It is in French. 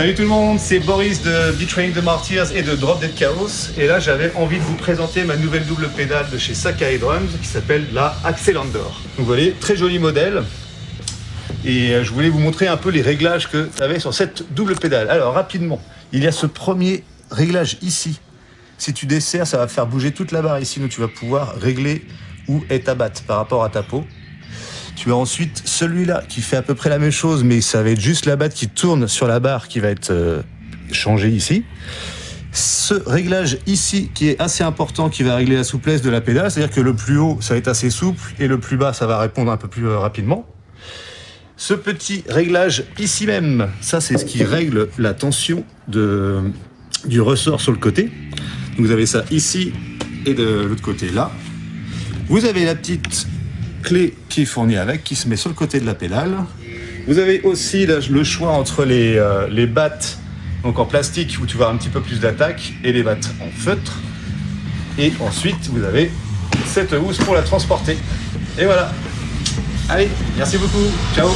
Salut tout le monde, c'est Boris de Betraying the Martyrs et de Drop Dead Chaos. Et là, j'avais envie de vous présenter ma nouvelle double pédale de chez Sakai Drums qui s'appelle la Axelandor. Donc vous voyez, très joli modèle. Et euh, je voulais vous montrer un peu les réglages que tu avais sur cette double pédale. Alors rapidement, il y a ce premier réglage ici. Si tu desserres, ça va faire bouger toute la barre ici, donc tu vas pouvoir régler où est ta batte par rapport à ta peau. Tu as ensuite celui-là qui fait à peu près la même chose, mais ça va être juste la batte qui tourne sur la barre qui va être euh, changée ici. Ce réglage ici qui est assez important, qui va régler la souplesse de la pédale, c'est-à-dire que le plus haut, ça va être assez souple, et le plus bas, ça va répondre un peu plus euh, rapidement. Ce petit réglage ici même, ça c'est ce qui règle la tension de, du ressort sur le côté. Donc vous avez ça ici et de l'autre côté là. Vous avez la petite clé qui est fournie avec, qui se met sur le côté de la pédale. Vous avez aussi le choix entre les, euh, les battes donc en plastique où tu vas un petit peu plus d'attaque et les battes en feutre. Et ensuite, vous avez cette housse pour la transporter. Et voilà. Allez, merci beaucoup. Ciao